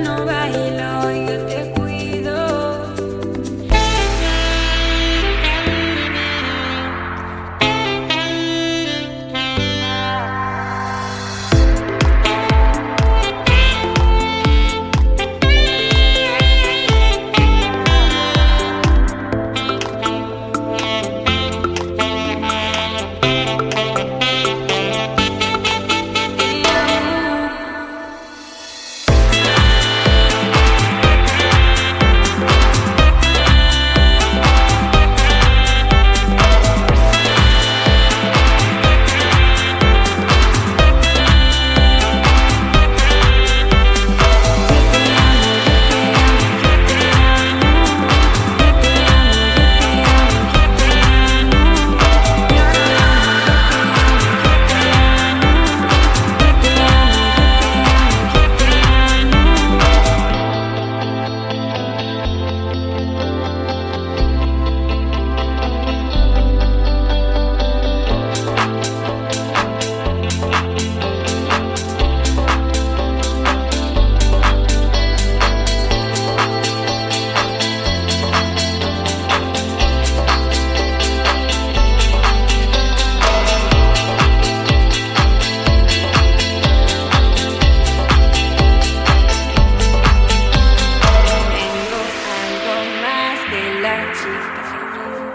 no bailó.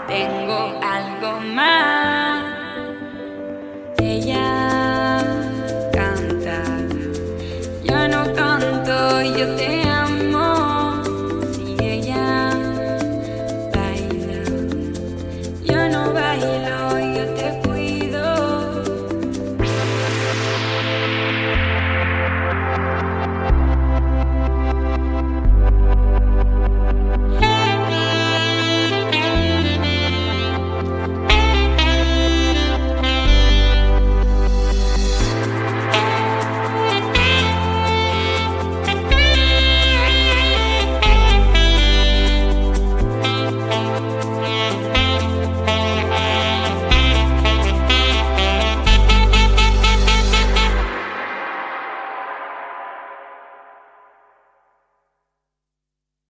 tengo algo más.